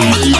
Bye.